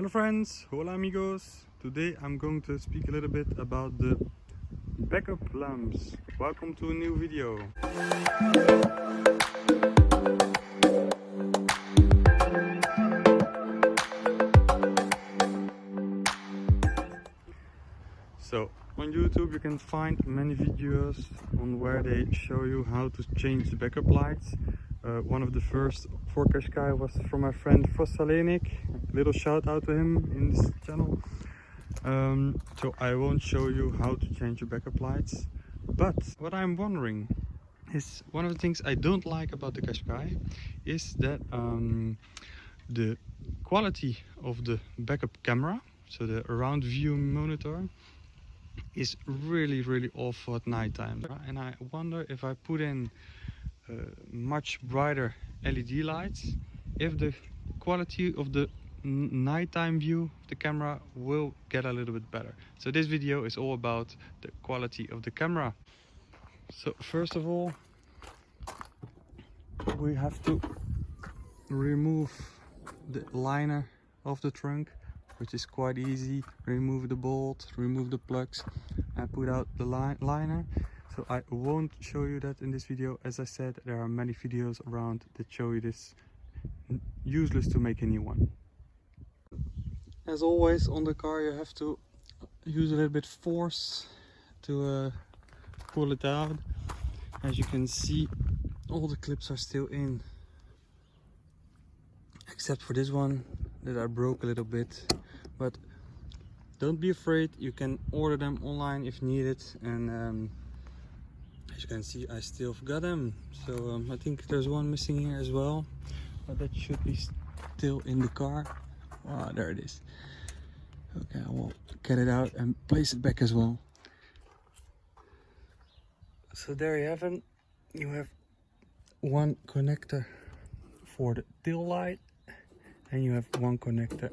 Hello friends, hola amigos. Today I'm going to speak a little bit about the backup lamps. Welcome to a new video. So on YouTube you can find many videos on where they show you how to change the backup lights. Uh, one of the first for Qashqai was from my friend Fossalenik. Little shout out to him in this channel. Um, so I won't show you how to change your backup lights. But what I'm wondering is one of the things I don't like about the Qashqai is that um, the quality of the backup camera, so the around view monitor, is really really awful at nighttime and I wonder if I put in Uh, much brighter LED lights. If the quality of the nighttime view of the camera will get a little bit better. So this video is all about the quality of the camera. So first of all we have to remove the liner of the trunk which is quite easy. Remove the bolt remove the plugs and put out the li liner so I won't show you that in this video. As I said there are many videos around that show you this useless to make a new one. As always on the car you have to use a little bit force to uh, pull it out as you can see all the clips are still in except for this one that I broke a little bit. But don't be afraid. You can order them online if needed. And um, as you can see I still got them. So um, I think there's one missing here as well. But that should be still in the car. Ah there it is. Okay I will get it out and place it back as well. So there you have it. You have one connector for the tail light and you have one connector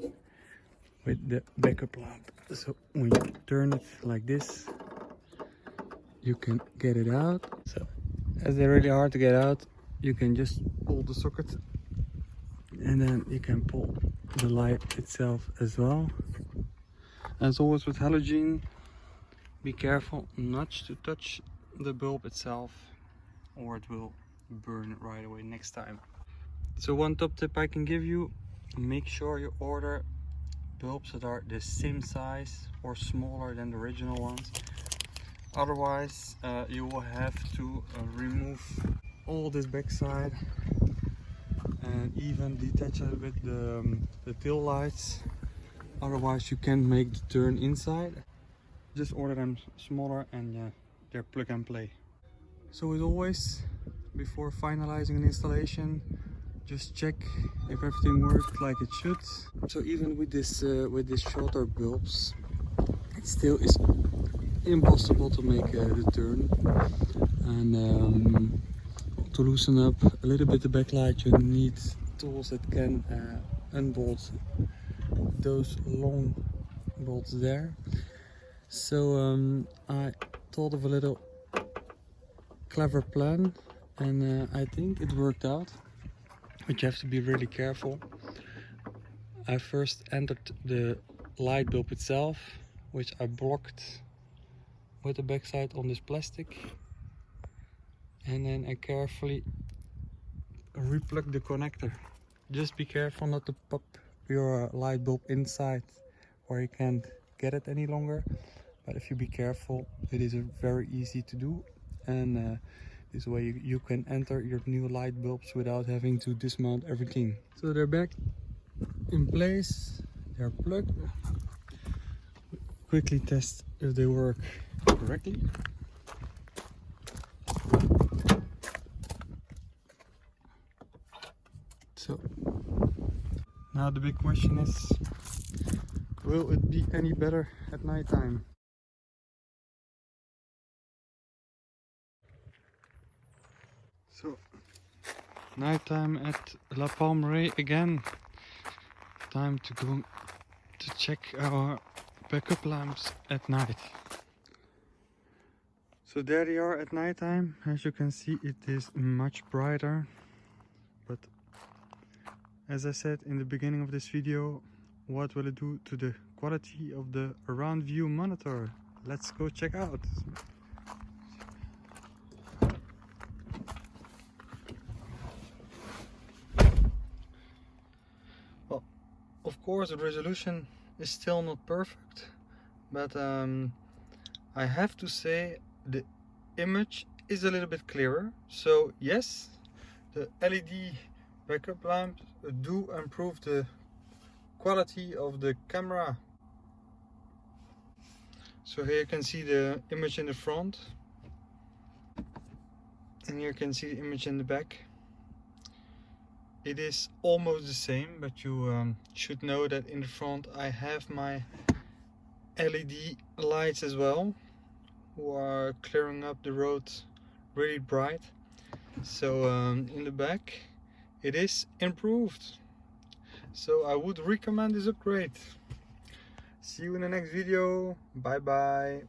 with the backup lamp. So when you turn it like this you can get it out. So as they're really hard to get out you can just pull the socket and then you can pull the light itself as well. As always with halogen be careful not to touch the bulb itself or it will burn right away next time. So one top tip i can give you make sure you order bulbs that are the same size or smaller than the original ones otherwise uh, you will have to uh, remove all this backside and even detach little bit the, um, the tail lights. Otherwise you can't make the turn inside. Just order them smaller and yeah they're plug and play. So as always before finalizing an installation just check if everything works like it should. So even with this uh, with this shorter bulbs it still is impossible to make uh, the turn and um, to loosen up a little bit the backlight you need tools that can uh, unbolt those long bolts there so um, I thought of a little clever plan and uh, I think it worked out but you have to be really careful. I first entered the light bulb itself, which I blocked with the backside on this plastic. And then I carefully replug the connector. Just be careful not to pop your light bulb inside where you can't get it any longer. But if you be careful, it is a very easy to do. And uh, this way you, you can enter your new light bulbs without having to dismount everything. So they're back in place, they're plugged. Quickly test if they work correctly. So now the big question is, will it be any better at night time? So, nighttime at La Palmeraie again. Time to go to check our backup lamps at night. So there they are at nighttime. As you can see, it is much brighter. But as I said in the beginning of this video, what will it do to the quality of the around view monitor let's go check out well of course the resolution is still not perfect but um, I have to say the image is a little bit clearer. So yes the LED backup lamps do improve the quality of the camera. So here you can see the image in the front. And here you can see the image in the back. It is almost the same but you um, should know that in the front I have my LED lights as well are clearing up the road really bright. So um, in the back it is improved. So I would recommend this upgrade. See you in the next video. Bye bye